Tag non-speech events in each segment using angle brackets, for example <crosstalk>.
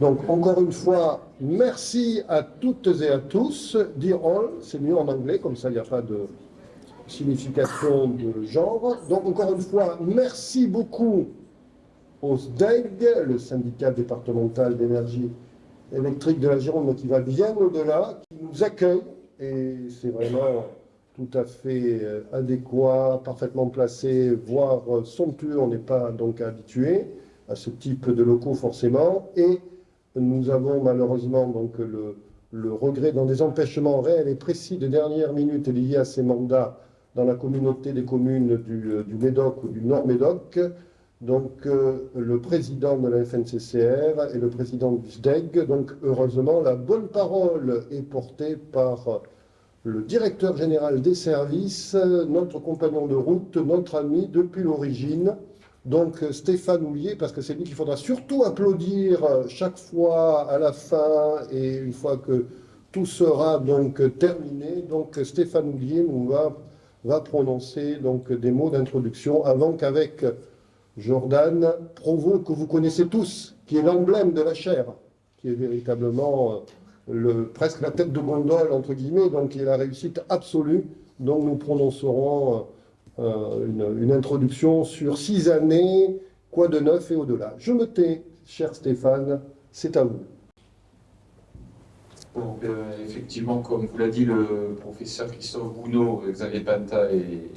Donc, encore une fois, merci à toutes et à tous. Dear all, c'est mieux en anglais, comme ça il n'y a pas de signification de genre. Donc, encore une fois, merci beaucoup au SDEG, le syndicat départemental d'énergie électrique de la Gironde, qui va bien au-delà, qui nous accueille, et c'est vraiment tout à fait euh, adéquat, parfaitement placé, voire euh, somptueux, on n'est pas donc habitué à ce type de locaux forcément, nous avons malheureusement le, regret dans des empêchements réels et précis de dernière minute liés à ces mandats dans la communauté des communes du, euh, Médoc ou du Nord-Médoc, donc euh, le président de la FNCCR et le président du SDEG. Donc heureusement, la bonne parole est portée par le directeur général des services, notre compagnon de route, notre ami depuis l'origine, donc Stéphane Houlier, parce que c'est lui qu'il faudra surtout applaudir chaque fois à la fin et une fois que tout sera donc terminé. Donc Stéphane Houlier nous va, va prononcer donc des mots d'introduction avant qu'avec Jordan Provo, que vous connaissez tous, qui est l'emblème de la chair, qui est véritablement euh, le, presque la tête de gondole, entre guillemets, donc qui est la réussite absolue, dont nous prononcerons euh, euh, une, introduction sur six années, quoi de neuf et au-delà. Je me tais, cher Stéphane, c'est à vous. Bon, effectivement, comme vous l'a dit le professeur Christophe Bounot, Xavier Panta et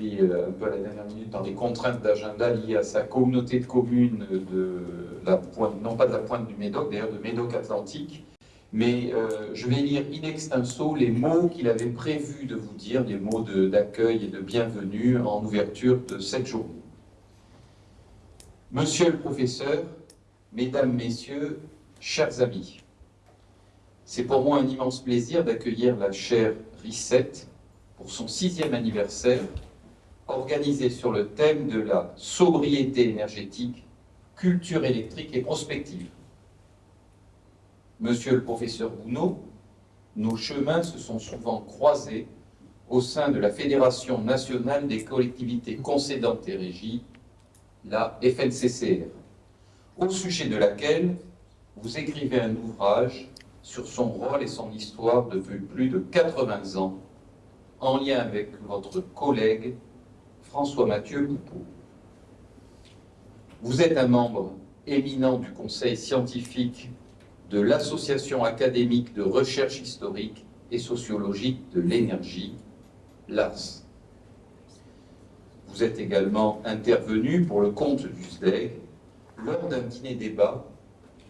euh, un peu à la dernière minute dans les contraintes d'agenda liées à sa communauté de communes, de la pointe, non pas de la pointe du Médoc, d'ailleurs de Médoc Atlantique, mais euh, je vais lire in extenso les mots qu'il avait prévu de vous dire, les mots d'accueil et de bienvenue en ouverture de cette journée. Monsieur le professeur, Mesdames, Messieurs, chers amis, c'est pour moi un immense plaisir d'accueillir la chère Rissette pour son sixième anniversaire organisé sur le thème de la sobriété énergétique, culture électrique et prospective. Monsieur le professeur Gounod, nos chemins se sont souvent croisés au sein de la Fédération nationale des collectivités concédantes et régies, la FNCCR, au sujet de laquelle vous écrivez un ouvrage sur son rôle et son histoire depuis plus de 80 ans, en lien avec votre collègue François Mathieu Coupeau. Vous êtes un membre éminent du conseil scientifique de l'Association académique de recherche historique et sociologique de l'énergie, l'ARS. Vous êtes également intervenu pour le compte du SDEG lors d'un dîner-débat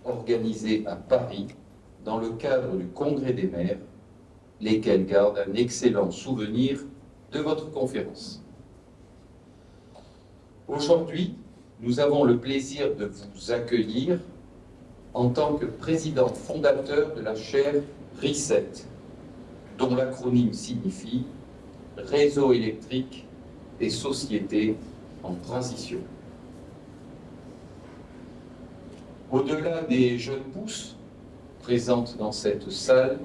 organisé à Paris dans le cadre du Congrès des maires, lesquels gardent un excellent souvenir de votre conférence. Aujourd'hui, nous avons le plaisir de vous accueillir en tant que président fondateur de la chaire RISET, dont l'acronyme signifie Réseau électrique des sociétés en transition. Au-delà des jeunes pousses présentes dans cette salle,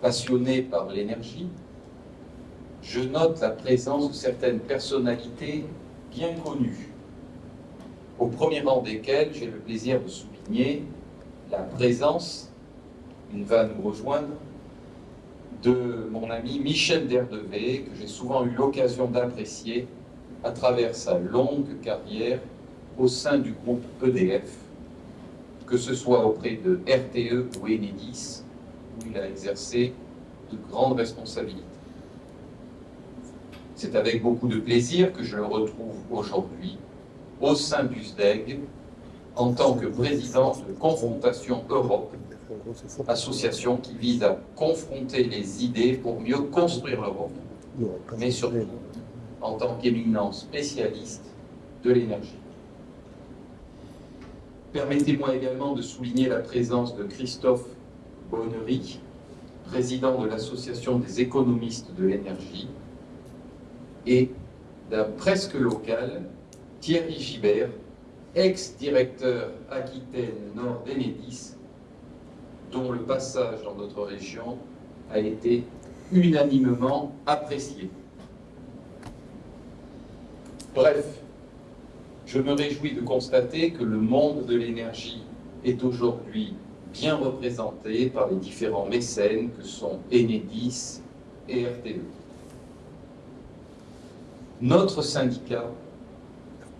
passionnées par l'énergie, je note la présence de certaines personnalités bien connus, au premier rang desquels j'ai le plaisir de souligner la présence, il va nous rejoindre, de mon ami Michel Derdevé, que j'ai souvent eu l'occasion d'apprécier à travers sa longue carrière au sein du groupe EDF, que ce soit auprès de RTE ou Enedis, où il a exercé de grandes responsabilités. C'est avec beaucoup de plaisir que je le retrouve aujourd'hui au sein du SDEG en tant que président de Confrontation Europe, association qui vise à confronter les idées pour mieux construire l'Europe, mais surtout en tant qu'éminent spécialiste de l'énergie. Permettez-moi également de souligner la présence de Christophe Bonnery, président de l'Association des économistes de l'énergie, et d'un presque local, Thierry Gibert, ex-directeur Aquitaine Nord d'Enedis, dont le passage dans notre région a été unanimement apprécié. Bref, je me réjouis de constater que le monde de l'énergie est aujourd'hui bien représenté par les différents mécènes que sont Enedis et RTE. Notre syndicat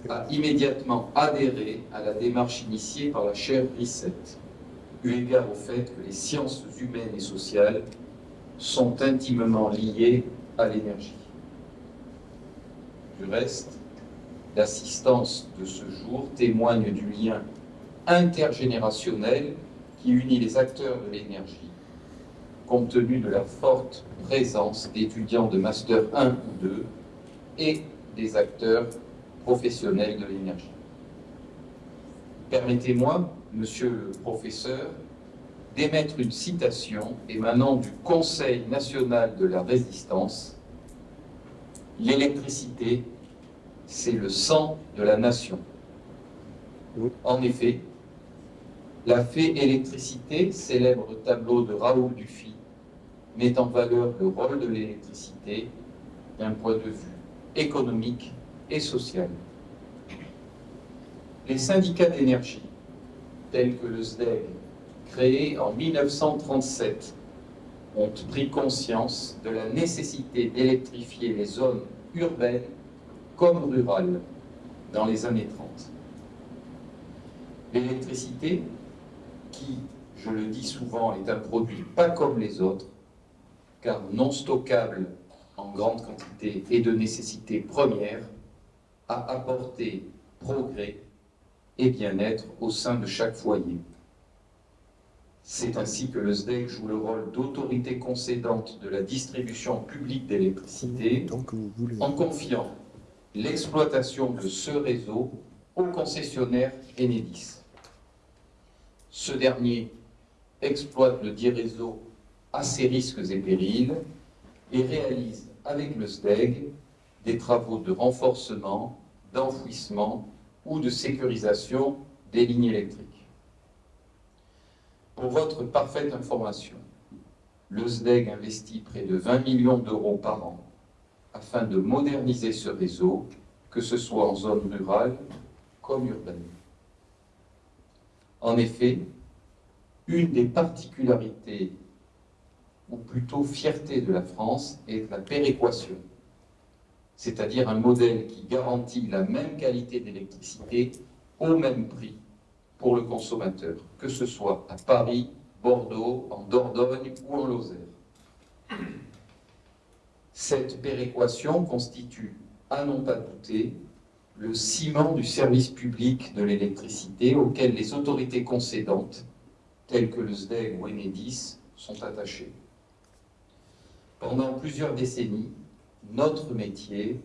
a immédiatement adhéré à la démarche initiée par la chaire RICET, eu égard au fait que les sciences humaines et sociales sont intimement liées à l'énergie. Du reste, l'assistance de ce jour témoigne du lien intergénérationnel qui unit les acteurs de l'énergie, compte tenu de la forte présence d'étudiants de Master 1 ou 2 et des acteurs professionnels de l'énergie. Permettez-moi, monsieur le professeur, d'émettre une citation émanant du Conseil national de la résistance. L'électricité, c'est le sang de la nation. En effet, la fée électricité, célèbre tableau de Raoul Dufy, met en valeur le rôle de l'électricité d'un point de vue économique et social. Les syndicats d'énergie, tels que le SDEG, créé en 1937, ont pris conscience de la nécessité d'électrifier les zones urbaines comme rurales dans les années 30. L'électricité, qui, je le dis souvent, est un produit pas comme les autres, car non stockable en grande quantité et de nécessité première, a apporté progrès et bien-être au sein de chaque foyer. C'est ainsi que le SDEC joue le rôle d'autorité concédante de la distribution publique d'électricité en confiant l'exploitation de ce réseau au concessionnaire Enedis. Ce dernier exploite le dit réseau à ses risques et périls et réalise avec le SDEG des travaux de renforcement, d'enfouissement ou de sécurisation des lignes électriques. Pour votre parfaite information, le SDEG investit près de 20 millions d'euros par an afin de moderniser ce réseau, que ce soit en zone rurale comme urbaine. En effet, une des particularités, ou plutôt fierté de la France, est la péréquation, c'est-à-dire un modèle qui garantit la même qualité d'électricité au même prix pour le consommateur, que ce soit à Paris, Bordeaux, en Dordogne ou en Lozère. Cette péréquation constitue, à n'en pas douter, le ciment du service public de l'électricité auquel les autorités concédantes, telles que le SDEG ou Enedis, sont attachées. Pendant plusieurs décennies, notre métier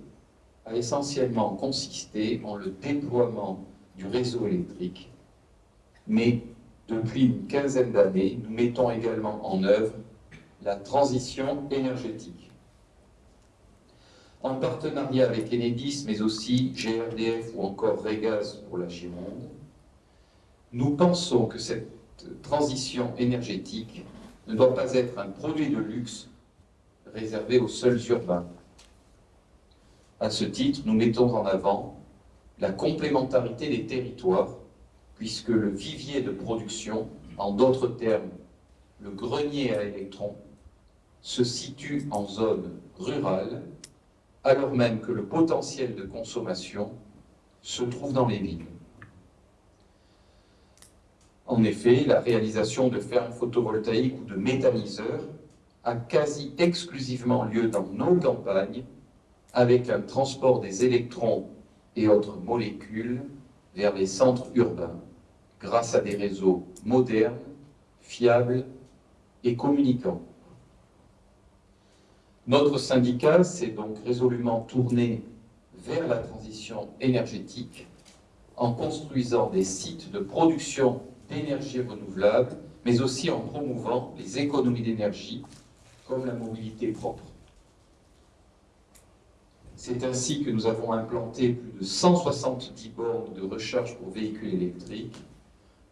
a essentiellement consisté en le déploiement du réseau électrique, mais depuis une quinzaine d'années, nous mettons également en œuvre la transition énergétique. En partenariat avec Enedis, mais aussi GRDF ou encore Regaz pour la Gironde, nous pensons que cette transition énergétique ne doit pas être un produit de luxe réservé aux seuls urbains. À ce titre, nous mettons en avant la complémentarité des territoires, puisque le vivier de production, en d'autres termes, le grenier à électrons, se situe en zone rurale, alors même que le potentiel de consommation se trouve dans les villes. En effet, la réalisation de fermes photovoltaïques ou de méthaniseurs a quasi exclusivement lieu dans nos campagnes, avec un transport des électrons et autres molécules vers les centres urbains, grâce à des réseaux modernes, fiables et communicants. Notre syndicat s'est donc résolument tourné vers la transition énergétique en construisant des sites de production d'énergie renouvelable, mais aussi en promouvant les économies d'énergie comme la mobilité propre. C'est ainsi que nous avons implanté plus de 170 bornes de recharge pour véhicules électriques,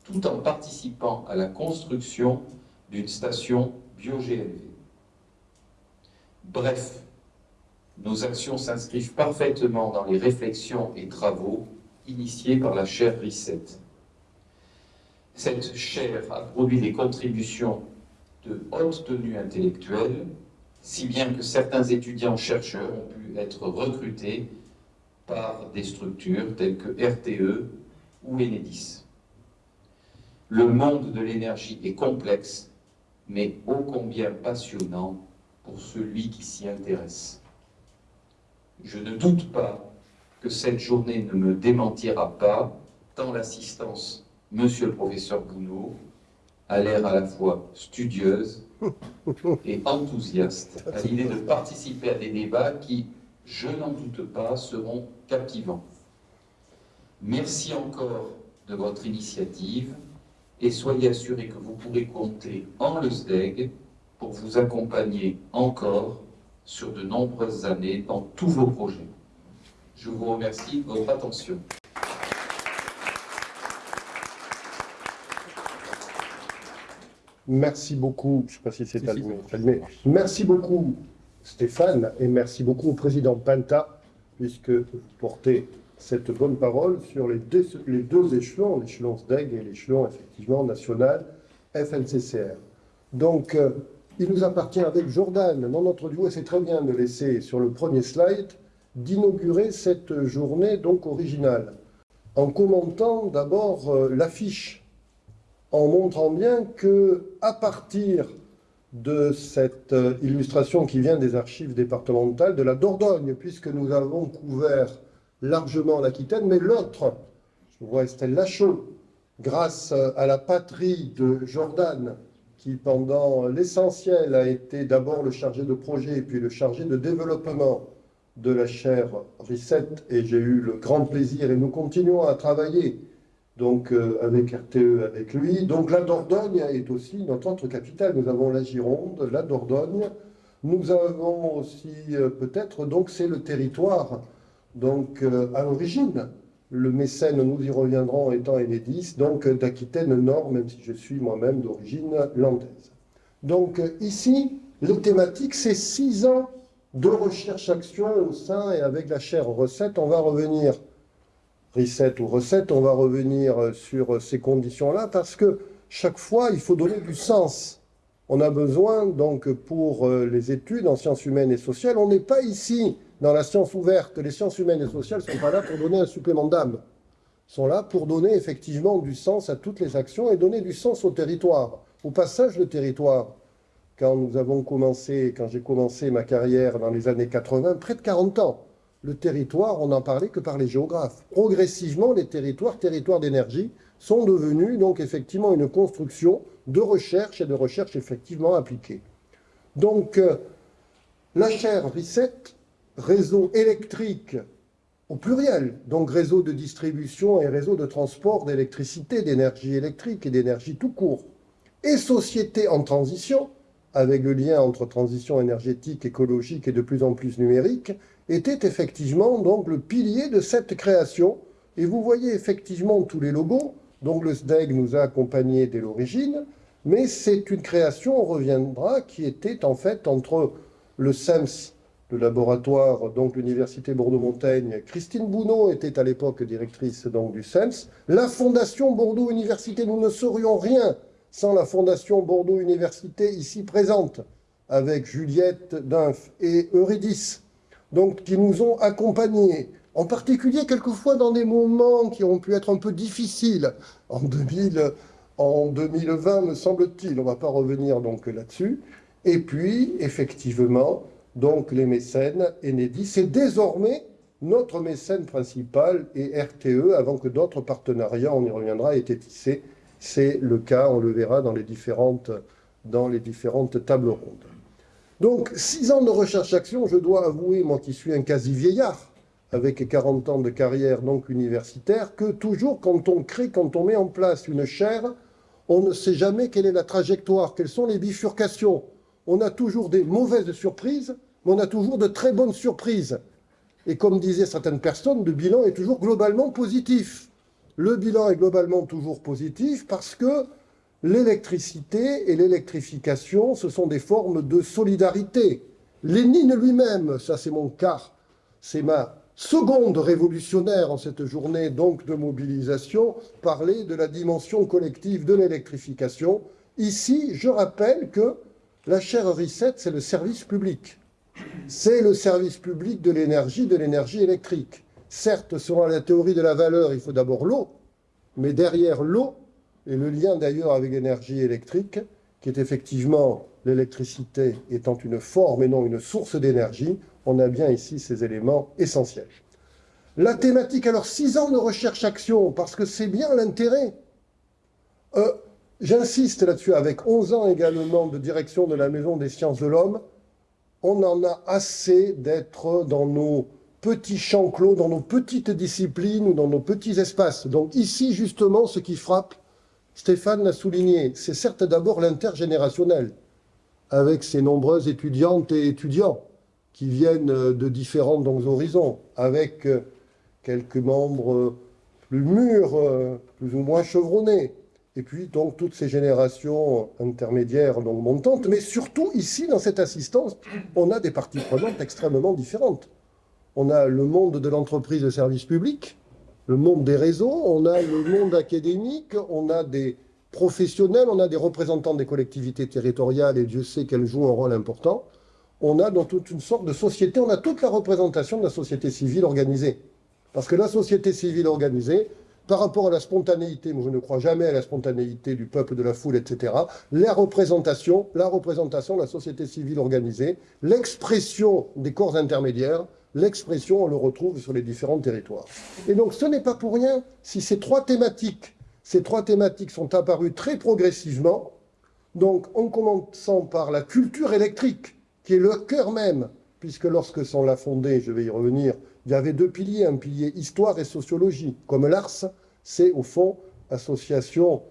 tout en participant à la construction d'une station bio-GLV. Bref, nos actions s'inscrivent parfaitement dans les réflexions et travaux initiés par la chaire RICET. Cette chaire a produit des contributions de haute tenue intellectuelle, si bien que certains étudiants-chercheurs ont pu être recrutés par des structures telles que RTE ou Enedis. Le monde de l'énergie est complexe, mais ô combien passionnant pour celui qui s'y intéresse. Je ne doute pas que cette journée ne me démentira pas, tant l'assistance, monsieur le professeur Bounot, a l'air à la fois studieuse <laughs> et enthousiaste à l'idée de participer à des débats qui, je n'en doute pas, seront captivants. Merci encore de votre initiative et soyez assurés que vous pourrez compter en le SDEG pour vous accompagner encore sur de nombreuses années dans tous vos projets. Je vous remercie de votre attention. Merci beaucoup, je ne sais pas si c'est allumé, merci beaucoup Stéphane et merci beaucoup au président Panta puisque vous portez cette bonne parole sur les deux, échelons, l'échelon SDEG et l'échelon effectivement national FNCCR. Donc, euh, il nous appartient avec Jordan, dans notre duo, et c'est très bien de laisser sur le premier slide, d'inaugurer cette journée donc originale, en commentant d'abord euh, l'affiche, en montrant bien que à partir de cette euh, illustration qui vient des archives départementales de la Dordogne, puisque nous avons couvert largement l'Aquitaine, mais l'autre, je vois Estelle Lachaud, grâce à la patrie de Jordan, qui pendant l'essentiel a été d'abord le chargé de projet, puis le chargé de développement de la chaire RICET, et j'ai eu le grand plaisir, et nous continuons à travailler donc euh, avec RTE, avec lui. Donc la Dordogne est aussi notre autre capitale. Nous avons la Gironde, la Dordogne. Nous avons aussi euh, peut-être, donc c'est le territoire donc euh, à l'origine. Le mécène, nous y reviendrons, étant Enedis, donc d'Aquitaine Nord, même si je suis moi-même d'origine landaise. Donc ici, les thématiques, c'est six ans de recherche-action au sein et avec la chaire recette. On va revenir reset ou recette, on va revenir euh, sur euh, ces conditions-là parce que chaque fois, il faut donner du sens. On a besoin, donc, pour euh, les études en sciences humaines et sociales, on n'est pas ici dans la science ouverte. Les sciences humaines et sociales ne sont pas là pour donner un supplément d'âme. sont là pour donner effectivement du sens à toutes les actions et donner du sens au territoire, au passage de territoire. Quand nous avons commencé, quand j'ai commencé ma carrière dans les années 80, près de 40 ans, le territoire, on n'en parlait que par les géographes. Progressivement, les territoires, territoires d'énergie, sont devenus donc effectivement une construction de recherche et de recherche effectivement appliquée. Donc, euh, la chaire RICET, réseau électrique au pluriel, donc réseau de distribution et réseau de transport d'électricité, d'énergie électrique et d'énergie tout court, et société en transition, avec le lien entre transition énergétique, écologique et de plus en plus numérique, était effectivement donc le pilier de cette création. Et vous voyez effectivement tous les logos. Donc le SDEG nous a accompagnés dès l'origine, mais c'est une création, on reviendra, qui était en fait entre le SEMS, le laboratoire, donc l'Université Bordeaux-Montaigne. Christine Bounot était à l'époque directrice donc, du SEMS. La Fondation Bordeaux Université, nous ne serions rien sans la Fondation Bordeaux Université ici présente, avec Juliette Dunf et Eurydice donc qui nous ont accompagnés, en particulier quelquefois dans des moments qui ont pu être un peu difficiles en, 2000, en 2020, me semble-t-il. On ne va pas revenir donc là-dessus. Et puis, effectivement, donc les mécènes, Enedis, c'est désormais notre mécène principal et RTE, avant que d'autres partenariats, on y reviendra, aient été tissés. C'est le cas, on le verra dans les différentes, dans les différentes tables rondes. Donc, six ans de recherche-action, je dois avouer, moi qui suis un quasi-vieillard, avec 40 ans de carrière donc universitaire, que toujours quand on crée, quand on met en place une chaire, on ne sait jamais quelle est la trajectoire, quelles sont les bifurcations. On a toujours des mauvaises surprises, mais on a toujours de très bonnes surprises. Et comme disaient certaines personnes, le bilan est toujours globalement positif. Le bilan est globalement toujours positif parce que L'électricité et l'électrification, ce sont des formes de solidarité. Lénine lui-même, ça c'est mon cas, c'est ma seconde révolutionnaire en cette journée donc de mobilisation, parler de la dimension collective de l'électrification. Ici, je rappelle que la chaire RICET, c'est le service public. C'est le service public de l'énergie, de l'énergie électrique. Certes, selon la théorie de la valeur, il faut d'abord l'eau, mais derrière l'eau, et le lien d'ailleurs avec l'énergie électrique, qui est effectivement l'électricité étant une forme et non une source d'énergie, on a bien ici ces éléments essentiels. La thématique, alors six ans de recherche-action, parce que c'est bien l'intérêt. Euh, j'insiste là-dessus, avec 11 ans également de direction de la Maison des sciences de l'homme, on en a assez d'être dans nos petits champs clos, dans nos petites disciplines ou dans nos petits espaces. Donc ici, justement, ce qui frappe, Stéphane l'a souligné, c'est certes d'abord l'intergénérationnel, avec ses nombreuses étudiantes et étudiants qui viennent de différents horizons, avec euh, quelques membres plus mûrs, euh, plus ou moins chevronnés, et puis donc toutes ces générations intermédiaires donc montantes, mais surtout ici, dans cette assistance, on a des parties prenantes extrêmement différentes. On a le monde de l'entreprise de service public, le monde des réseaux, on a le monde académique, on a des professionnels, on a des représentants des collectivités territoriales, et Dieu sait qu'elles jouent un rôle important. On a dans toute une sorte de société, on a toute la représentation de la société civile organisée. Parce que la société civile organisée, par rapport à la spontanéité, moi je ne crois jamais à la spontanéité du peuple, de la foule, etc., la représentation, la représentation de la société civile organisée, l'expression des corps intermédiaires, l'expression, on le retrouve sur les différents territoires. Et donc, ce n'est pas pour rien si ces trois thématiques, ces trois thématiques sont apparues très progressivement, donc en commençant par la culture électrique, qui est le cœur même, puisque lorsque sont l'a fondée, je vais y revenir, il y avait deux piliers, un pilier histoire et sociologie, comme l'ARS, c'est au fond association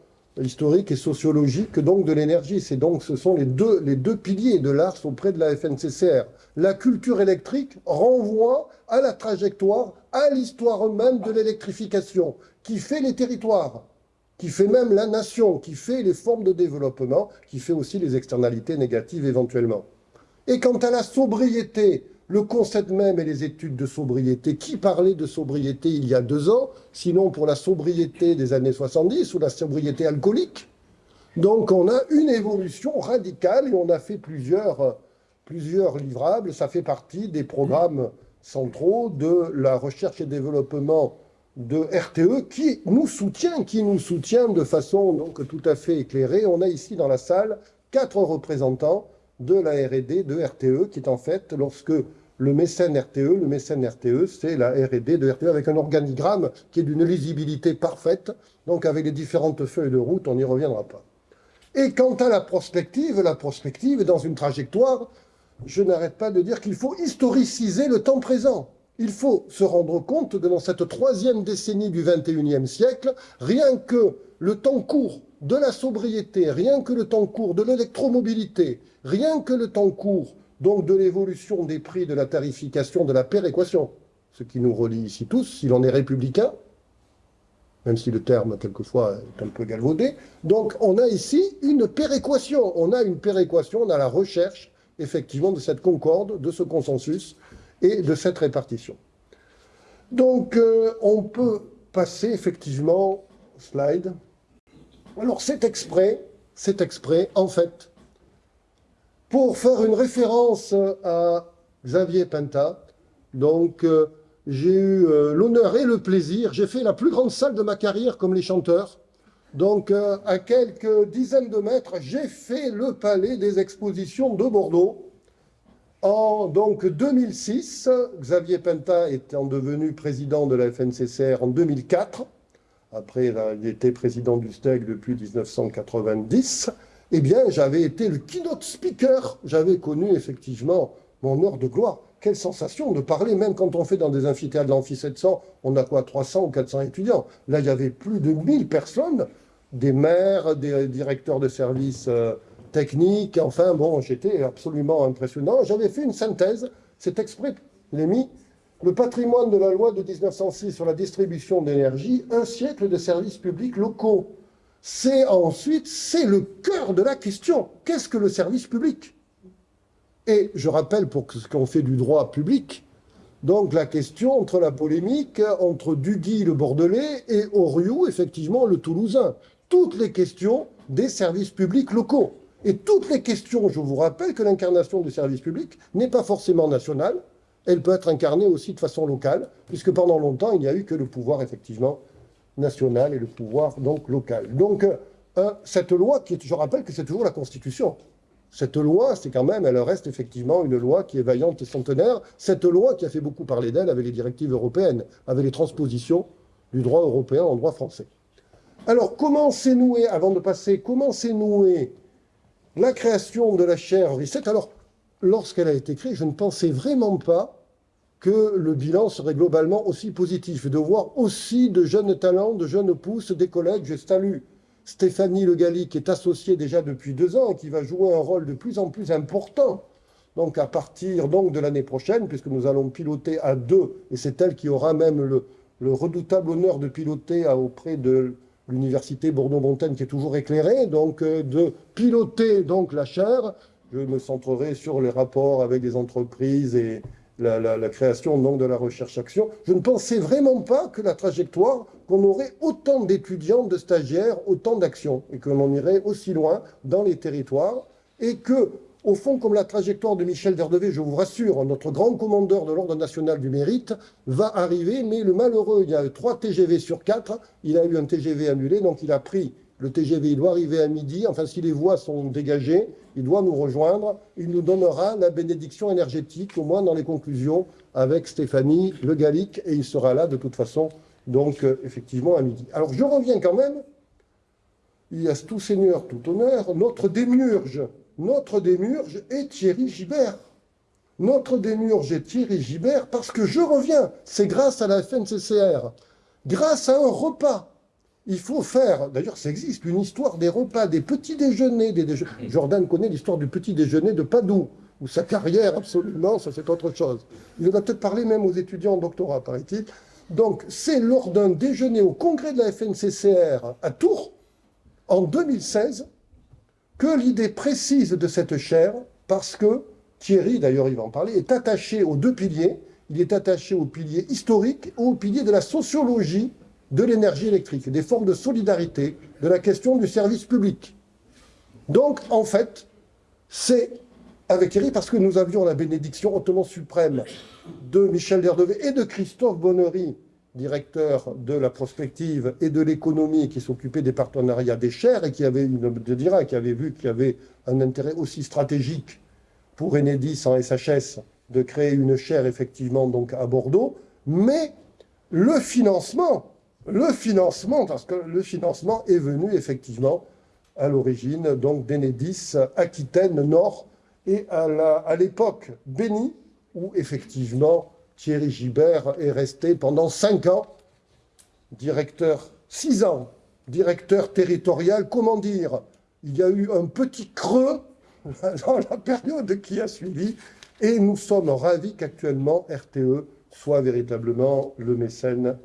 historique et sociologique donc de l'énergie. C'est donc ce sont les deux, les deux piliers de l'ARS auprès de la FNCCR. La culture électrique renvoie à la trajectoire, à l'histoire même de l'électrification, qui fait les territoires, qui fait même la nation, qui fait les formes de développement, qui fait aussi les externalités négatives éventuellement. Et quant à la sobriété, le concept même et les études de sobriété. Qui parlait de sobriété il y a deux ans, sinon pour la sobriété des années 70 ou la sobriété alcoolique? Donc on a une évolution radicale et on a fait plusieurs, plusieurs livrables. Ça fait partie des programmes centraux de la recherche et développement de RTE qui nous soutient, qui nous soutient de façon donc tout à fait éclairée. On a ici dans la salle quatre représentants de la R&D de RTE, qui est en fait, lorsque le mécène RTE, le mécène RTE, c'est la R&D de RTE avec un organigramme qui est d'une lisibilité parfaite, donc avec les différentes feuilles de route, on n'y reviendra pas. Et quant à la prospective, la prospective est dans une trajectoire, je n'arrête pas de dire qu'il faut historiciser le temps présent. Il faut se rendre compte que dans cette troisième décennie du 21e siècle, rien que le temps court de la sobriété, rien que le temps court de l'électromobilité, rien que le temps court donc de l'évolution des prix, de la tarification, de la péréquation, ce qui nous relie ici tous, s'il en est républicain, même si le terme, quelquefois, est un peu galvaudé. Donc, on a ici une péréquation. On a une péréquation, on a la recherche, effectivement, de cette concorde, de ce consensus et de cette répartition. Donc, euh, on peut passer, effectivement, slide. Alors, c'est exprès, c'est exprès, en fait, pour faire une référence à Xavier Penta. Donc, euh, j'ai eu euh, l'honneur et le plaisir, j'ai fait la plus grande salle de ma carrière comme les chanteurs. Donc, euh, à quelques dizaines de mètres, j'ai fait le palais des expositions de Bordeaux. En donc 2006, Xavier Penta étant devenu président de la FNCCR en 2004. Après, il était président du STEC depuis 1990 eh bien, j'avais été le keynote speaker. J'avais connu effectivement mon heure de gloire. Quelle sensation de parler, même quand on fait dans des amphithéâtres de l'amphi 700, on a quoi, 300 ou 400 étudiants. Là, il y avait plus de 1000 personnes, des maires, des directeurs de services euh, techniques. Enfin, bon, j'étais absolument impressionnant. J'avais fait une synthèse, c'est exprès, l'ai mis, le patrimoine de la loi de 1906 sur la distribution d'énergie, un siècle de services publics locaux c'est ensuite, c'est le cœur de la question. Qu'est-ce que le service public? Et je rappelle, pour ce qu'on fait du droit public, donc la question entre la polémique entre Duguy le Bordelais et Oriou, effectivement, le Toulousain. Toutes les questions des services publics locaux. Et toutes les questions, je vous rappelle que l'incarnation du service public n'est pas forcément nationale, elle peut être incarnée aussi de façon locale, puisque pendant longtemps, il n'y a eu que le pouvoir, effectivement, national et le pouvoir, donc, local. Donc, euh, cette loi, qui je rappelle que c'est toujours la Constitution, cette loi, c'est quand même, elle reste effectivement une loi qui est vaillante et centenaire. Cette loi qui a fait beaucoup parler d'elle avec les directives européennes, avec les transpositions du droit européen en droit français. Alors, comment s'est noué, avant de passer, comment s'est noué la création de la chaire Reset Alors, lorsqu'elle a été créée, je ne pensais vraiment pas que le bilan serait globalement aussi positif, de voir aussi de jeunes talents, de jeunes pousses, des collègues. Je salue Stéphanie Le Galli, qui est associée déjà depuis deux ans et qui va jouer un rôle de plus en plus important. Donc à partir donc, de l'année prochaine, puisque nous allons piloter à deux, et c'est elle qui aura même le, redoutable honneur de piloter auprès de l'université Bordeaux-Montaigne, qui est toujours éclairée, donc euh, de piloter donc la chaire. Je me centrerai sur les rapports avec les entreprises et, la, création donc, de la recherche-action. Je ne pensais vraiment pas que la trajectoire, qu'on aurait autant d'étudiants, de stagiaires, autant d'actions, et qu'on en irait aussi loin dans les territoires, et que, au fond, comme la trajectoire de Michel Derdevé, je vous rassure, notre grand commandeur de l'Ordre national du mérite, va arriver, mais le malheureux, il y a eu 3 TGV sur 4, il a eu un TGV annulé, donc il a pris le TGV, il doit arriver à midi, enfin si les voies sont dégagées, il doit nous rejoindre, il nous donnera la bénédiction énergétique, au moins dans les conclusions, avec Stéphanie Le Gallic, et il sera là de toute façon, donc euh, effectivement à midi. Alors je reviens quand même, il y a tout seigneur, tout honneur, notre démurge, notre démurge est Thierry Gibert. Notre démurge est Thierry Gibert parce que je reviens, c'est grâce à la FNCCR, grâce à un repas il faut faire, d'ailleurs ça existe, une histoire des repas, des petits déjeuners. Des Jordan connaît l'histoire du petit déjeuner de Padoue, ou sa carrière, absolument, ça c'est autre chose. Il en a peut-être parlé même aux étudiants en doctorat, paraît-il. Donc c'est lors d'un déjeuner au congrès de la FNCCR à Tours, en 2016, que l'idée précise de cette chaire, parce que Thierry, d'ailleurs il va en parler, est attaché aux deux piliers. Il est attaché au pilier historique au pilier de la sociologie de l'énergie électrique, des formes de solidarité, de la question du service public. Donc, en fait, c'est avec Thierry, parce que nous avions la bénédiction hautement suprême de Michel Derdevé et de Christophe Bonnery, directeur de la prospective et de l'économie, qui s'occupait des partenariats des chaires et qui avait, qui avait vu qu'il y avait un intérêt aussi stratégique pour Enedis en SHS de créer une chaire effectivement donc à Bordeaux, mais le financement le financement, parce que le financement est venu effectivement à l'origine donc d'Enedis Aquitaine Nord et à l'époque bénie où effectivement Thierry Gibert est resté pendant cinq ans directeur, six ans, directeur territorial, comment dire, il y a eu un petit creux <laughs> dans la période qui a suivi et nous sommes ravis qu'actuellement RTE soit véritablement le mécène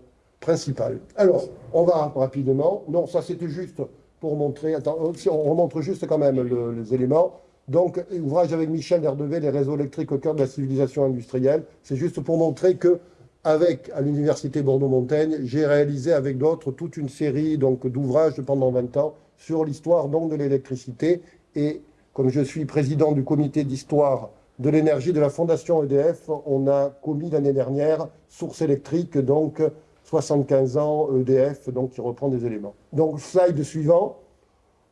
Alors, on va rapidement. Non, ça c'était juste pour montrer. Attends, euh, on remontre juste quand même les éléments. Donc, ouvrage avec Michel Derdevé, les réseaux électriques au cœur de la civilisation industrielle. C'est juste pour montrer que, avec à l'université Bordeaux-Montaigne, j'ai réalisé avec d'autres toute une série d'ouvrages pendant 20 ans sur l'histoire de l'électricité. Et comme je suis président du comité d'histoire de l'énergie de la Fondation EDF, on a commis l'année dernière Source électrique, donc 75 ans, EDF, donc qui reprend des éléments. Donc, slide suivant.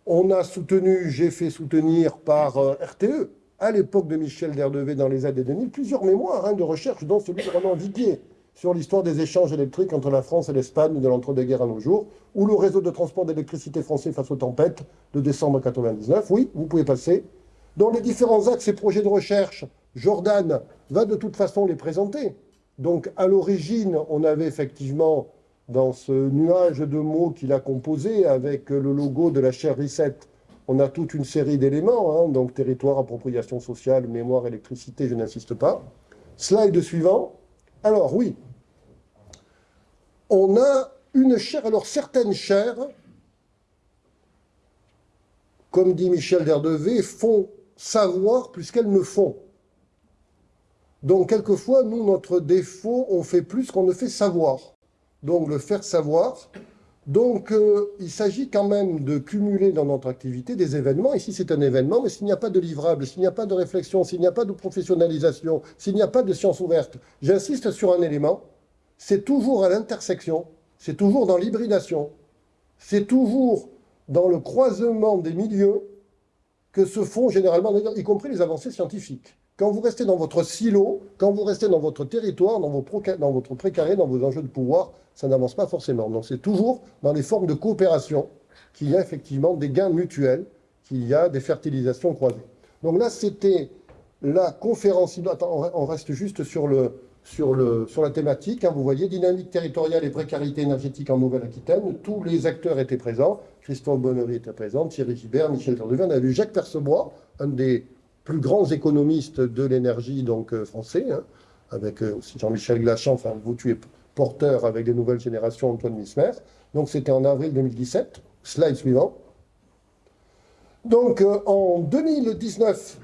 On a soutenu, j'ai fait soutenir par euh, RTE, à l'époque de Michel Derdevé dans les années 2000, plusieurs mémoires hein, de recherche, dont celui de Roland Viguier, sur l'histoire des échanges électriques entre la France et l'Espagne de l'entre-deux-guerres à nos jours, ou le réseau de transport d'électricité français face aux tempêtes de décembre 1999. Oui, vous pouvez passer. Dans les différents axes et projets de recherche, Jordan va de toute façon les présenter. Donc, à l'origine, on avait effectivement, dans ce nuage de mots qu'il a composé, avec le logo de la chaire Reset, on a toute une série d'éléments, hein. donc territoire, appropriation sociale, mémoire, électricité, je n'insiste pas. Slide suivant. Alors, oui, on a une chaire, alors certaines chaires, comme dit Michel Derdevé, font savoir plus qu'elles ne font. Donc, quelquefois, nous, notre défaut, on fait plus qu'on ne fait savoir. Donc, le faire savoir. Donc, euh, il s'agit quand même de cumuler dans notre activité des événements. Ici, c'est un événement, mais s'il n'y a pas de livrable, s'il n'y a pas de réflexion, s'il n'y a pas de professionnalisation, s'il n'y a pas de science ouverte, j'insiste sur un élément, c'est toujours à l'intersection, c'est toujours dans l'hybridation, c'est toujours dans le croisement des milieux que se font généralement, y compris les avancées scientifiques. Quand vous restez dans votre silo, quand vous restez dans votre territoire, dans, dans votre précaré, dans vos enjeux de pouvoir, ça n'avance pas forcément. Donc c'est toujours dans les formes de coopération qu'il y a effectivement des gains mutuels, qu'il y a des fertilisations croisées. Donc là, c'était la conférence... On reste juste sur le, sur, le, sur la thématique. Hein, vous voyez, dynamique territoriale et précarité énergétique en Nouvelle-Aquitaine. Tous les acteurs étaient présents. Christophe Bonnery était présent, Thierry Gibert, Michel Tordevin. On a vu Jacques Percebois, un des plus grands économistes de l'énergie donc euh, français, hein, avec euh, aussi Jean-Michel Glachan, enfin vous tu es porteur avec les nouvelles générations, Antoine Mismer. Donc c'était en avril 2017. Slide suivant. Donc euh, en 2019,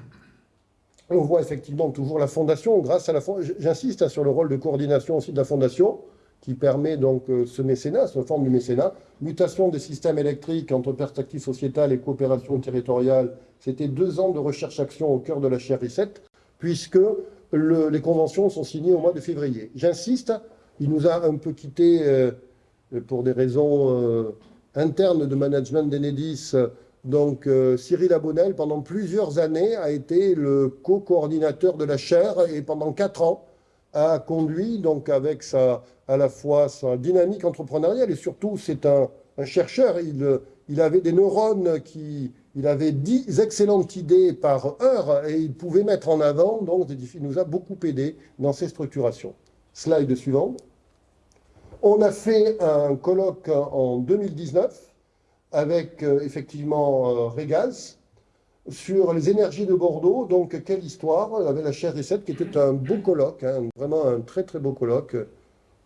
on voit effectivement toujours la fondation, grâce à la j'insiste hein, sur le rôle de coordination aussi de la fondation, qui permet donc euh, ce mécénat, cette forme du mécénat. Mutation des systèmes électriques entre perspective sociétale et coopération territoriale, c'était deux ans de recherche-action au cœur de la chaire 7 puisque les conventions sont signées au mois de février. J'insiste, il nous a un peu quitté euh, pour des raisons euh, internes de management d'Enedis, donc Cyril Abonnel, pendant plusieurs années, a été le co-coordinateur de la chaire et pendant quatre ans a conduit, donc avec sa, à la fois sa dynamique entrepreneuriale et surtout c'est un, chercheur, il, il, avait des neurones qui... Il avait dix excellentes idées par heure et il pouvait mettre en avant, donc il nous a beaucoup aidé dans ces structurations. Slide suivant. On a fait un colloque en 2019 avec euh, effectivement euh, Régas sur les énergies de Bordeaux. Donc, quelle histoire Avec la chaire Recette qui était un beau colloque, hein, vraiment un très très beau colloque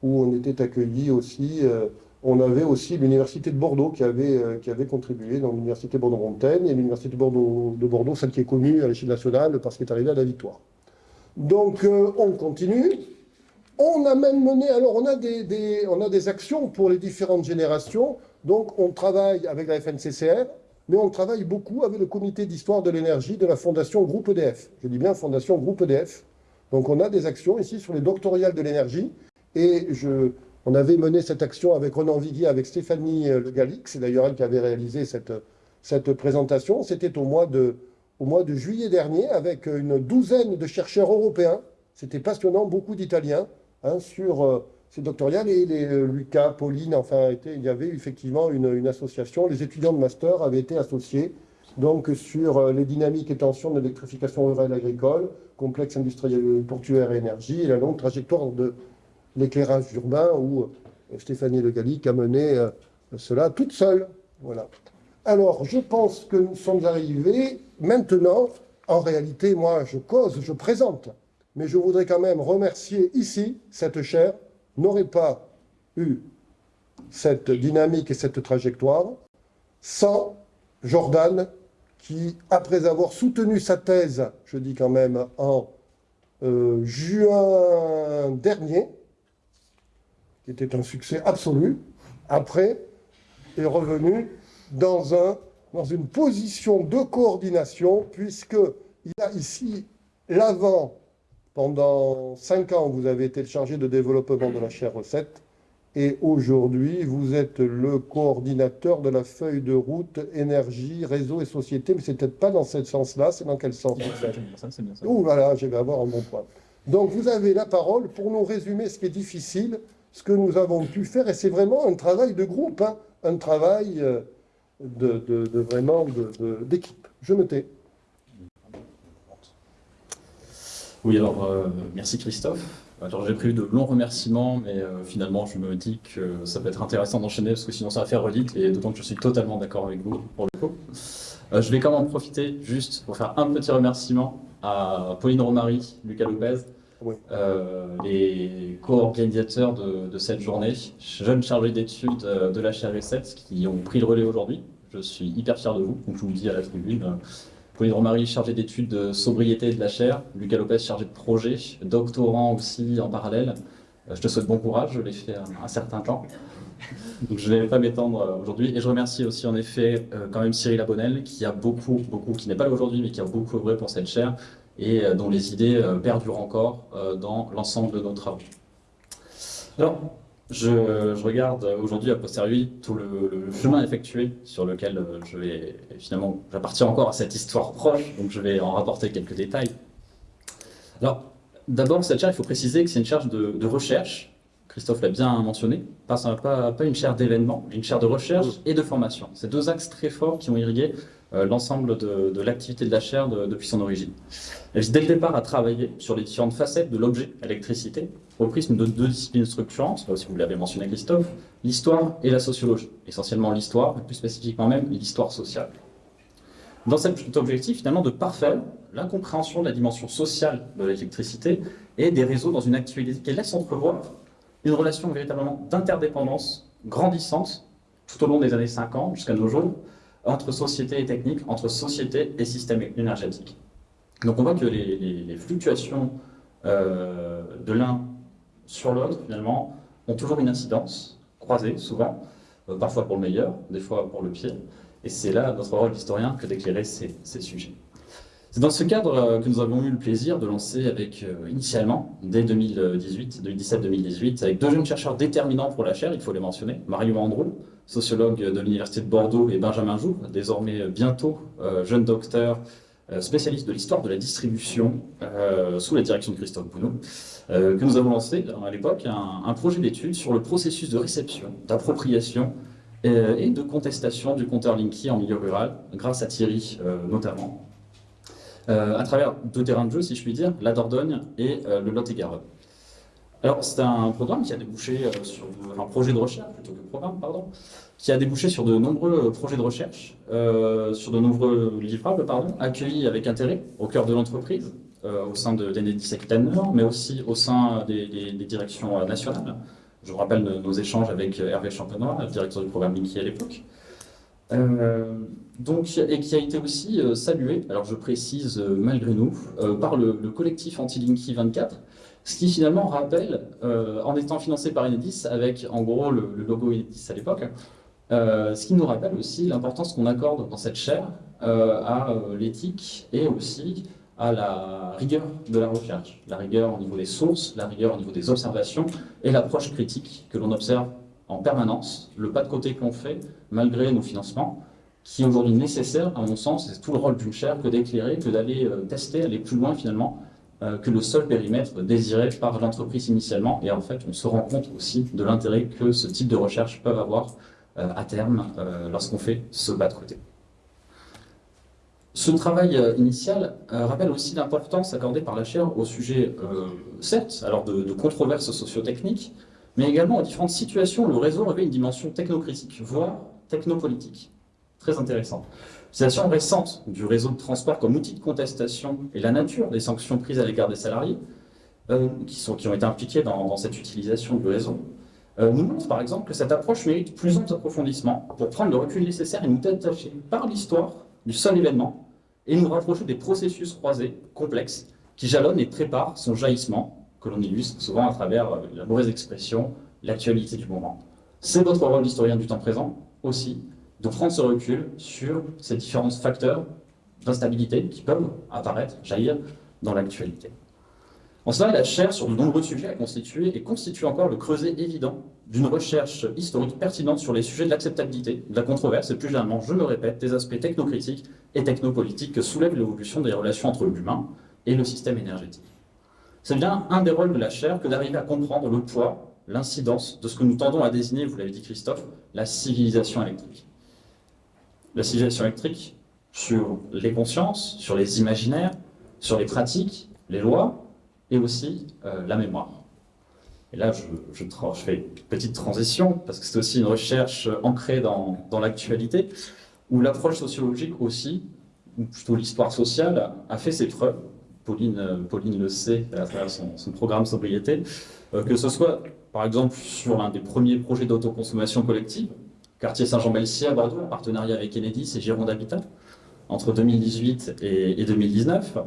où on était accueillis aussi. Euh, on avait aussi l'Université de Bordeaux qui avait, qui avait contribué, dans l'Université Bordeaux-Montaigne et l'Université de Bordeaux, de Bordeaux, celle qui est connue à l'échelle nationale parce qu'elle est arrivée à la victoire. Donc, on continue. On a même mené, alors on a des, on a des actions pour les différentes générations. Donc on travaille avec la FNCCR, mais on travaille beaucoup avec le comité d'histoire de l'énergie de la Fondation Groupe EDF. Je dis bien Fondation Groupe EDF. Donc on a des actions ici sur les doctoriales de l'énergie. Et on avait mené cette action avec Renan Viguier, avec Stéphanie Le Gallic. C'est d'ailleurs elle qui avait réalisé cette, cette présentation. C'était au, mois de, au mois de juillet dernier avec une douzaine de chercheurs européens. C'était passionnant, beaucoup d'Italiens, hein, sur euh, c'est doctorial et les, euh, Lucas, Pauline, enfin, il y avait effectivement une, association. Les étudiants de master avaient été associés donc sur euh, les dynamiques et tensions de l'électrification rurale agricole, complexe industriel portuaire et énergie, la longue trajectoire de l'éclairage urbain où euh, Stéphanie Le Gallic a mené cela toute seule. Voilà. Alors, je pense que nous sommes arrivés maintenant. En réalité, moi, je cause, je présente, mais je voudrais quand même remercier ici cette chaire n'aurait pas eu cette dynamique et cette trajectoire sans Jordan qui, après avoir soutenu sa thèse, je dis quand même en euh, juin dernier, qui était un succès absolu, après est revenu dans, dans une position de coordination, puisqu'il a ici l'avant pendant cinq ans, vous avez été chargé de développement de la chaire recette et aujourd'hui, vous êtes le coordinateur de la feuille de route énergie, réseau et société, mais c'est peut-être pas dans ce sens-là, c'est dans quel sens C'est bien ça. Ouh là je vais avoir un bon point. Donc vous avez la parole pour nous résumer ce qui est difficile, ce que nous avons pu faire, et c'est vraiment un travail de groupe, hein, un travail euh, de, de vraiment d'équipe. Je me tais. Oui, alors euh, merci Christophe. Alors j'ai prévu de longs remerciements, mais euh, finalement je me dis que ça peut être intéressant d'enchaîner parce que sinon ça va faire redite et d'autant que je suis totalement d'accord avec vous pour le coup. Euh, je vais quand même en profiter juste pour faire un petit remerciement à Pauline Romary, Lucas Lopez, les co-organisateurs de, cette journée, jeunes chargés d'études de la HRV7 qui ont pris le relais aujourd'hui. Je suis hyper fier de vous, donc je vous le dis à la tribune Pauline Romary, chargée d'études de sobriété de la chair, Lucas Lopez, chargé de projet, doctorant aussi en parallèle. Euh, je te souhaite bon courage, je l'ai fait un, certain temps. <laughs> Donc je ne vais pas m'étendre euh, aujourd'hui. Et je remercie aussi en effet euh, quand même Cyril Abonnel, qui a beaucoup, beaucoup, qui n'est pas là aujourd'hui, mais qui a beaucoup œuvré pour cette chaire et dont les idées perdurent encore dans l'ensemble de nos travaux. Alors, je, regarde aujourd'hui, a posteriori, tout le, chemin effectué sur lequel euh, je vais, finalement, j'appartiens encore à cette histoire proche, donc je vais en rapporter quelques détails. Alors, d'abord, cette charge, il faut préciser que c'est une charge de, recherche, Christophe l'a bien mentionné, pas, une chaire d'événement, une chaire de recherche et de formation. C'est deux axes très forts qui ont irrigué euh, l'ensemble de, l'activité de la chaire depuis son origine. Elle vise dès le départ à travailler sur les différentes facettes de l'objet électricité, au prisme de deux disciplines structurantes, si vous l'avez mentionné Christophe, l'histoire et la sociologie. Essentiellement l'histoire, et plus spécifiquement même l'histoire sociale. Dans cet objectif, finalement, de parfaire l'incompréhension de la dimension sociale de l'électricité et des réseaux dans une actualité qui laisse entrevoir une relation véritablement d'interdépendance grandissante tout au long des années 50 jusqu'à nos jours, entre société et technique, entre société et système énergétique. Donc on voit que les, fluctuations euh, de l'un sur l'autre, finalement, ont toujours une incidence, croisée souvent, euh, parfois pour le meilleur, des fois pour le pire. Et c'est là notre rôle d'historien que d'éclairer ces, sujets. C'est dans ce cadre euh, que nous avons eu le plaisir de lancer avec, initialement, dès 2018, 2017-2018, avec deux jeunes chercheurs déterminants pour la chaire, il faut les mentionner, Mario Andrew, sociologue de l'Université de Bordeaux, et Benjamin Joux, désormais bientôt jeune docteur, spécialiste de l'histoire de la distribution, sous la direction de Christophe Bounot, que nous avons lancé à l'époque un, projet d'étude sur le processus de réception, d'appropriation et de contestation du compteur Linky en milieu rural, grâce à Thierry notamment, à travers deux terrains de jeu, si je puis dire, la Dordogne et le Lot-et-Garonne. Alors, c'est un programme qui a débouché sur un projet de recherche, plutôt que programme, pardon, qui a débouché sur de nombreux euh, projets de recherche, euh, sur de nombreux livrables, pardon, accueillis avec intérêt au cœur de l'entreprise, euh, au sein de d'Enedis mais aussi au sein des, directions nationales. Je vous rappelle nos, échanges avec Hervé Champenois, directeur du programme Linky à l'époque. Donc, et qui a été aussi salué, alors je précise malgré nous, par le, collectif Anti-Linky 24, ce qui finalement rappelle, en étant financé par Enedis, avec en gros le, logo Enedis à l'époque, euh, ce qui nous rappelle aussi l'importance qu'on accorde dans cette chaire euh, à euh, l'éthique et aussi à la rigueur de la recherche. La rigueur au niveau des sources, la rigueur au niveau des observations et l'approche critique que l'on observe en permanence, le pas de côté que l'on fait malgré nos financements, qui est aujourd'hui nécessaire, à mon sens, c'est tout le rôle d'une chaire que d'éclairer, que d'aller tester, aller plus loin finalement, que le seul périmètre désiré par l'entreprise initialement. Et en fait, on se rend compte aussi de l'intérêt que ce type de recherche peuvent avoir euh, à terme euh, lorsqu'on fait ce bas de côté. Ce travail euh, initial rappelle aussi l'importance accordée par la chaire au sujet, certes, alors de, de controverses socio-techniques, mais également aux différentes situations où le réseau revêt une dimension technocritique, voire technopolitique. Très intéressant. Situation récente du réseau de transport comme outil de contestation et la nature des sanctions prises à l'égard des salariés qui, sont, qui ont été impliqués dans, cette utilisation du réseau, euh, nous montre par exemple que cette approche mérite plus approfondissement pour prendre le recul nécessaire et nous détacher par l'histoire du seul événement et nous rapprocher des processus croisés, complexes, qui jalonnent et préparent son jaillissement, que l'on illustre souvent à travers euh, la mauvaise expression, l'actualité du moment. C'est votre rôle d'historien du temps présent, aussi, de prendre ce recul sur ces différents facteurs d'instabilité qui peuvent apparaître, jaillir dans l'actualité. En cela, la chaire sur de nombreux sujets a constitué et constitue encore le creuset évident d'une recherche historique pertinente sur les sujets de l'acceptabilité, de la controverse et plus généralement, je le répète, des aspects technocritiques et technopolitiques que soulève l'évolution des relations entre l'humain et le système énergétique. C'est bien un des rôles de la chaire que d'arriver à comprendre le poids, l'incidence de ce que nous tendons à désigner, vous l'avez dit Christophe, la civilisation électrique. La civilisation électrique sur les consciences, sur les imaginaires, sur les pratiques, les lois, et aussi euh, la mémoire. Et là, je, fais une petite transition, parce que c'est aussi une recherche ancrée dans, dans l'actualité, où l'approche sociologique aussi, ou plutôt l'histoire sociale, a fait ses preuves. Pauline, euh, Pauline le sait à travers son, programme Sobriété, euh, que ce soit par exemple sur l'un des premiers projets d'autoconsommation collective, quartier Saint-Jean-Belsier à Bordeaux, en partenariat avec Enedis et Gironde Habitat, entre 2018 et, 2019.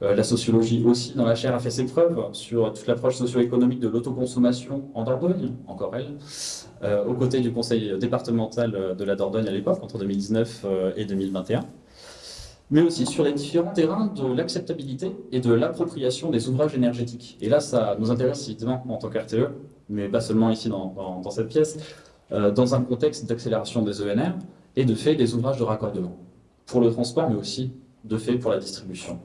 la sociologie aussi, dans la chaire, a fait ses preuves sur toute l'approche socio-économique de l'autoconsommation en Dordogne, encore elle, aux côtés du conseil départemental de la Dordogne à l'époque, entre 2019 et 2021 mais aussi sur les différents terrains de l'acceptabilité et de l'appropriation des ouvrages énergétiques. Et là, ça nous intéresse évidemment en tant qu'RTE, mais pas seulement ici dans, cette pièce, euh, dans un contexte d'accélération des ENR et de fait des ouvrages de raccordement, pour le transport, mais aussi de fait pour la distribution.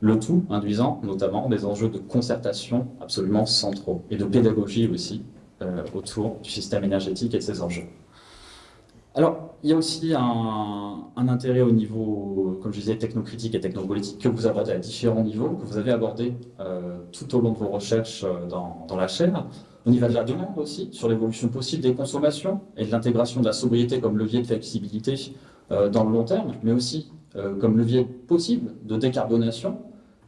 Le tout induisant notamment des enjeux de concertation absolument centraux et de pédagogie aussi euh, autour du système énergétique et de ses enjeux. Alors, il y a aussi un, intérêt au niveau, comme je disais, technocritique et technopolitique que vous abordez à différents niveaux, que vous avez abordé euh, tout au long de vos recherches euh, dans, la chaîne. Au niveau de la demande aussi, sur l'évolution possible des consommations et de l'intégration de la sobriété comme levier de flexibilité euh, dans le long terme, mais aussi comme levier possible de décarbonation.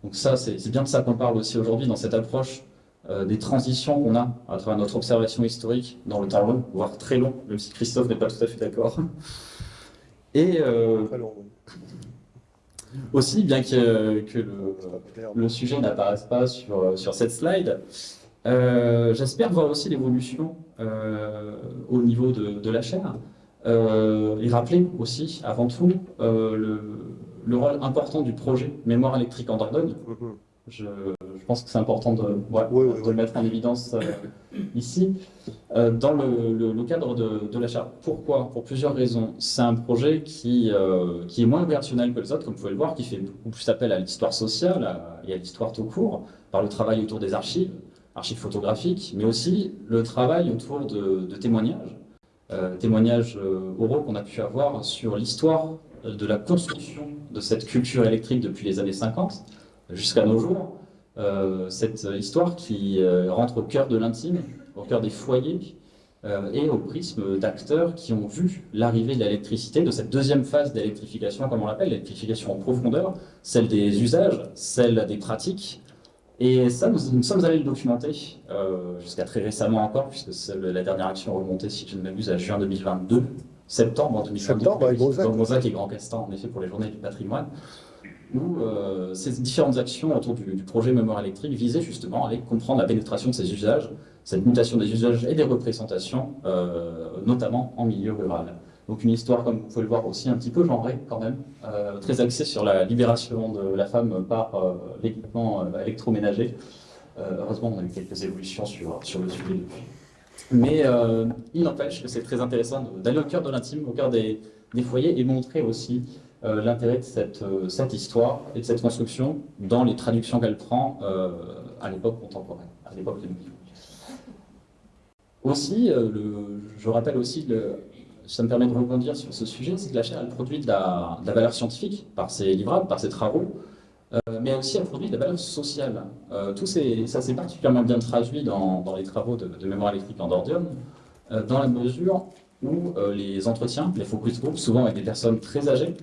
Donc ça, c'est bien de ça qu'on parle aussi aujourd'hui dans cette approche euh, des transitions qu'on a à travers notre observation historique dans le temps long, voire très long, même si Christophe n'est pas tout à fait d'accord. Et euh, aussi, bien que, que le, sujet n'apparaisse pas sur, sur cette slide, euh, j'espère voir aussi l'évolution au niveau de, la chaîne et rappeler aussi, avant tout, le, le, rôle important du projet Mémoire électrique en Dordogne. Mm-hmm. Je, pense que c'est important de, le mettre en évidence euh, ici. Euh, dans le, cadre de, l'achat. Pourquoi? Pour plusieurs raisons. C'est un projet qui, euh, qui est moins opérationnel que les autres, comme vous pouvez le voir, qui fait beaucoup plus appel à l'histoire sociale et à l'histoire tout court, par le travail autour des archives, archives photographiques, mais aussi le travail autour de, témoignages, témoignages oraux qu'on a pu avoir sur l'histoire de la construction de cette culture électrique depuis les années 50 jusqu'à nos jours, cette histoire qui euh, rentre au cœur de l'intime, au cœur des foyers, euh, et au prisme d'acteurs qui ont vu l'arrivée de l'électricité, de cette deuxième phase d'électrification, comme on l'appelle, l'électrification en profondeur, celle des usages, celle des pratiques. Et ça, nous, sommes allés le documenter, jusqu'à très récemment encore, puisque la dernière action remontée, si je ne m'abuse, à juin 2022, septembre 2022, septembre, avec et Grand Castan, en effet, pour les journées du patrimoine où euh, ces différentes actions autour du, projet mémoire électrique visaient justement à comprendre la pénétration de ces usages, cette mutation des usages et des représentations, euh, notamment en milieu rural. Donc une histoire, comme vous pouvez le voir aussi, un petit peu genrée quand même, euh, très axée sur la libération de la femme par l'équipement électroménager. heureusement, on a eu quelques évolutions sur, sur le sujet depuis. Mais il n'empêche que c'est très intéressant d'aller au cœur de l'intime, au cœur des, des foyers et montrer aussi euh, l'intérêt de cette, euh, cette, histoire et de cette construction dans les traductions qu'elle prend euh, à l'époque contemporaine, à l'époque de nous Aussi, je rappelle aussi, ça me permet de rebondir sur ce sujet, c'est que la chaire elle produit de la, valeur scientifique par ses livrables, par ses travaux, mais aussi elle produit de la valeur sociale. tout ça s'est particulièrement bien traduit dans, les travaux de, de, mémoire électrique en Dordium, dans la mesure où les entretiens, les focus groups, souvent avec des personnes très âgées,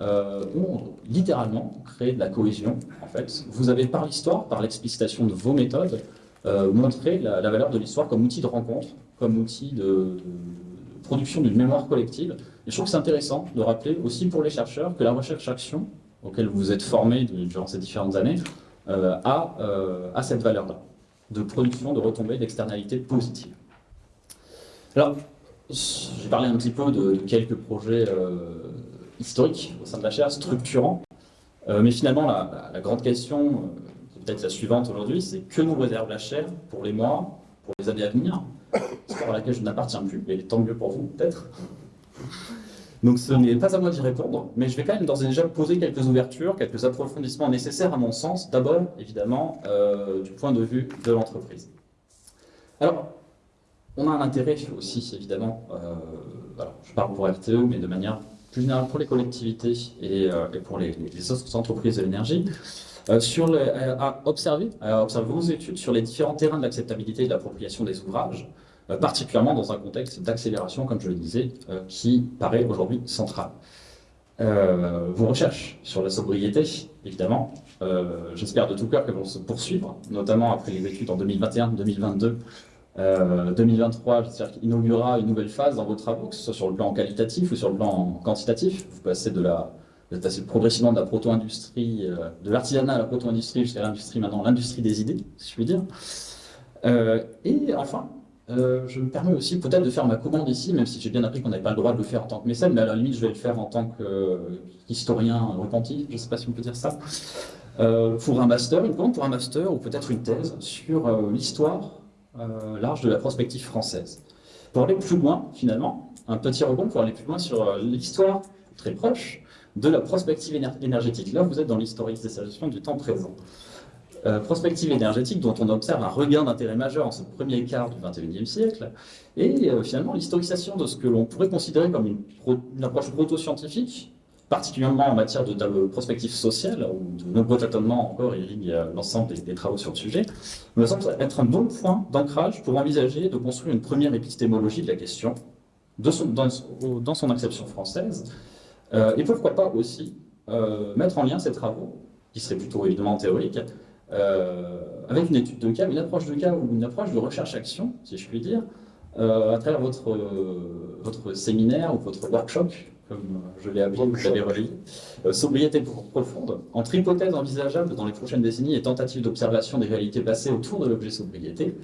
euh, ont littéralement créé de la cohésion. En fait, vous avez par l'histoire, par l'explicitation de vos méthodes, euh, montré la, valeur de l'histoire comme outil de rencontre, comme outil de, production d'une mémoire collective. Et je trouve que c'est intéressant de rappeler aussi pour les chercheurs que la recherche-action, auquel vous êtes formés durant ces différentes années, euh, a, a, cette valeur-là, de production, de retombées, d'externalités positives. Alors, j'ai parlé un petit peu de, quelques projets historique au sein de la chaire, structurant. Euh, mais finalement, la, grande question, euh, peut-être la suivante aujourd'hui, c'est que nous réserve la chaire pour les mois, pour les années à venir? Histoire à laquelle je n'appartiens plus, mais tant mieux pour vous, peut-être. Donc ce n'est pas à moi d'y répondre, mais je vais quand même d'ores et déjà poser quelques ouvertures, quelques approfondissements nécessaires à mon sens, d'abord, évidemment, euh, du point de vue de l'entreprise. Alors, on a un intérêt aussi, évidemment, je parle pour RTE, mais de manière plus général pour les collectivités et, euh, pour les, autres entreprises de l'énergie, euh, sur euh, à observer, vos études sur les différents terrains de l'acceptabilité et de l'appropriation des ouvrages, particulièrement dans un contexte d'accélération, comme je le disais, qui paraît aujourd'hui central. vos recherches sur la sobriété, évidemment, j'espère de tout cœur qu'elles vont se poursuivre, notamment après les études en 2021-2022 2023, euh, j'espère qu'il inaugurera une nouvelle phase dans vos travaux, que ce soit sur le plan qualitatif ou sur le plan quantitatif. Vous passez de la, Vous progressivement de la proto-industrie, euh, de l'artisanat à la proto-industrie jusqu'à l'industrie maintenant, l'industrie des idées, si je puis dire. Euh, et enfin, euh, je me permets aussi peut-être de faire ma commande ici, même si j'ai bien appris qu'on n'avait pas le droit de le faire en tant que mécène, mais à la limite, je vais le faire en tant qu'historien repenti, je ne sais pas si on peut dire ça, pour un master, une commande pour un master ou peut-être une thèse sur l'histoire large de la prospective française. Pour aller plus loin, finalement, un petit rebond pour aller plus loin sur l'histoire très proche de la prospective énergétique. Là, vous êtes dans l'historicisation du temps présent. Euh, prospective énergétique dont on observe un regain d'intérêt majeur en ce premier quart du XXIe siècle, et euh, finalement l'historisation de ce que l'on pourrait considérer comme une, approche proto-scientifique, particulièrement en matière de, prospective sociale, où de nombreux tâtonnements encore irriguent euh, l'ensemble des, travaux sur le sujet, me semble être un bon point d'ancrage pour envisager de construire une première épistémologie de la question dans, son acception française, euh, et pourquoi pas aussi euh, mettre en lien ces travaux, qui seraient plutôt évidemment théoriques, avec une étude de cas, une approche de cas ou une approche de recherche-action, si je puis dire, à travers votre séminaire ou votre workshop, comme je l'ai appelé, vous l'avez relayé, sobriété profonde, entre hypothèses envisageables dans les prochaines décennies et tentatives d'observation des réalités passées autour de l'objet sobriété.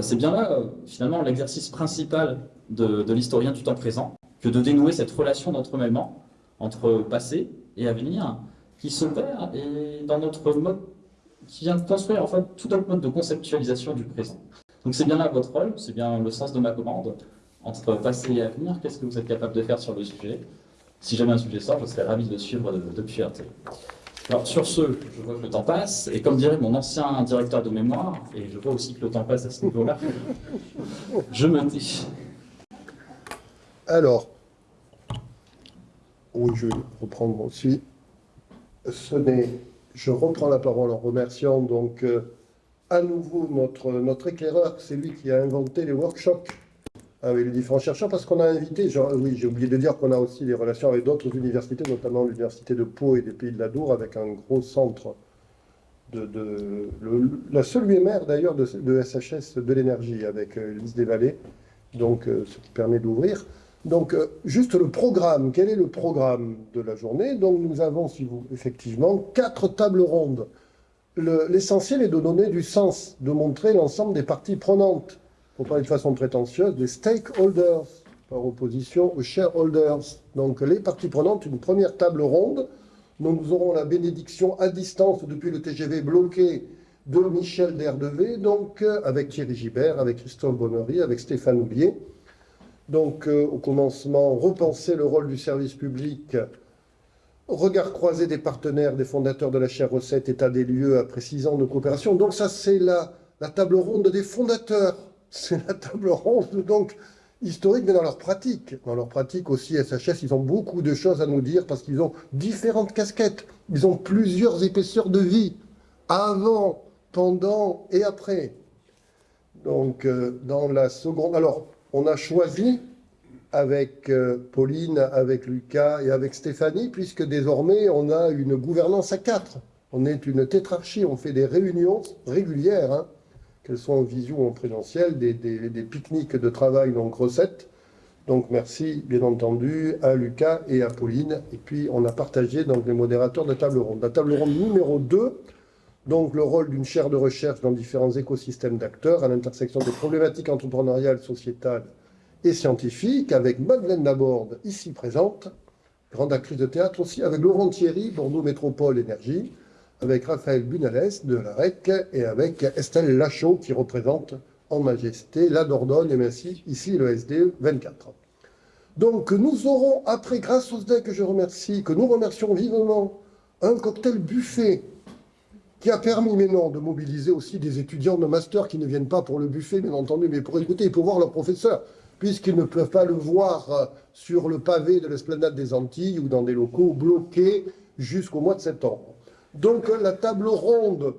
C'est bien là, finalement, l'exercice principal de, de l'historien du temps présent, que de dénouer cette relation d'entremêlement entre passé et avenir qui s'opère et dans notre mode, qui vient construire en fait tout notre mode de conceptualisation du présent. Donc c'est bien là votre rôle, c'est bien le sens de ma commande. Entre passé et avenir, qu'est-ce que vous êtes capable de faire sur le sujet? Si jamais un sujet sort, je serais ravi de suivre depuis RT. Alors sur ce, je vois que le temps passe, et comme dirait mon ancien directeur de mémoire, et je vois aussi que le temps passe à ce niveau-là, <laughs> je me tais. Alors, oui, je vais reprendre aussi. Ce n'est, je reprends la parole en remerciant donc euh, à nouveau notre, notre éclaireur, c'est lui qui a inventé les workshops avec les différents chercheurs, parce qu'on a invité, genre, oui, j'ai oublié de dire qu'on a aussi des relations avec d'autres universités, notamment l'université de Pau et des Pays de la Dour, avec un gros centre de, la seule UMR d'ailleurs de, SHS de l'énergie, avec euh, Lise des Vallées, donc euh, ce qui permet d'ouvrir. Donc, euh, juste le programme. Quel est le programme de la journée? Donc, nous avons, si vous, effectivement, quatre tables rondes. L'essentiel est de donner du sens, de montrer l'ensemble des parties prenantes, pour parler de façon prétentieuse, des stakeholders, par opposition aux shareholders. Donc, les parties prenantes, une première table ronde, dont nous aurons la bénédiction à distance depuis le TGV bloqué de Michel Derdevé, donc euh, avec Thierry Gibert, avec Christophe Bonnery, avec Stéphane Oublier. Donc, euh, au commencement, repenser le rôle du service public, regard croisé des partenaires, des fondateurs de la chaire recette, état des lieux après six ans de coopération. Donc, ça, c'est la table ronde des fondateurs. C'est la table ronde, donc, historique, mais dans leur pratique. Dans leur pratique aussi, SHS, ils ont beaucoup de choses à nous dire parce qu'ils ont différentes casquettes. Ils ont plusieurs épaisseurs de vie, avant, pendant et après. Donc, euh, dans la seconde... Alors, on a choisi avec euh, Pauline, avec Lucas et avec Stéphanie, puisque désormais on a une gouvernance à quatre. On est une tétrarchie, on fait des réunions régulières, hein, qu'elles soient en visio ou en présentiel, des, pique-niques de travail, donc recettes. Donc merci bien entendu à Lucas et à Pauline. Et puis on a partagé donc les modérateurs de table ronde. La table ronde numéro 2, donc le rôle d'une chaire de recherche dans différents écosystèmes d'acteurs à l'intersection des problématiques entrepreneuriales, sociétales et scientifiques, avec Madeleine Laborde, ici présente, grande actrice de théâtre aussi, avec Laurent Thierry, Bordeaux Métropole Énergie, avec Raphaël Bunales de la REC et avec Estelle Lachaud qui représente en majesté la Dordogne et merci ici le SDE 24. Donc nous aurons après, grâce au SDEC que je remercie, que nous remercions vivement, un cocktail buffet qui a permis maintenant de mobiliser aussi des étudiants de master qui ne viennent pas pour le buffet, bien entendu, mais pour écouter et pour voir leur professeur, puisqu'ils ne peuvent pas le voir euh, sur le pavé de l'esplanade des Antilles ou dans des locaux bloqués jusqu'au mois de septembre. Donc la table ronde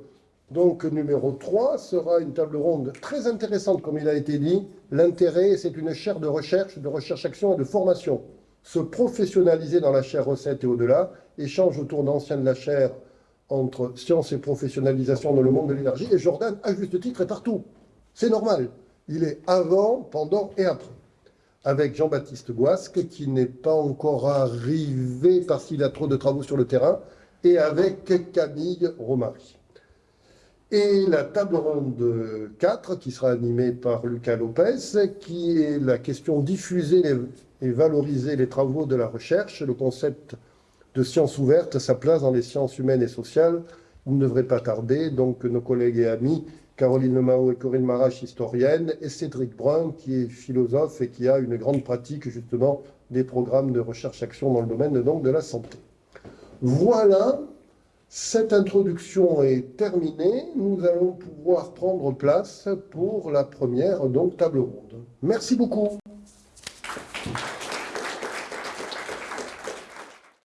numéro 3 sera une table ronde très intéressante, comme il a été dit. L'intérêt, c'est une chaire de recherche, de recherche-action et de formation. Se professionnaliser dans la chaire recette et au-delà, échange autour d'anciens de la chaire entre science et professionnalisation dans le monde de l'énergie, et Jordan, à juste titre, est partout. C'est normal. Il est avant, pendant et après. avec Jean-Baptiste Guasque, qui n'est pas encore arrivé parce qu'il a trop de travaux sur le terrain, et avec Camille Romary. Et la table ronde 4, qui sera animée par Lucas Lopez, qui est la question diffuser et valoriser les travaux de la recherche, le concept de sciences ouvertes, sa place dans les sciences humaines et sociales. Vous ne devrez pas tarder, donc nos collègues et amis, Caroline Mao et Corinne Marache, historienne, et Cédric Brun, qui est philosophe et qui a une grande pratique justement des programmes de recherche-action dans le domaine donc, de la santé. Voilà, cette introduction est terminée. Nous allons pouvoir prendre place pour la première donc, table ronde. Merci beaucoup.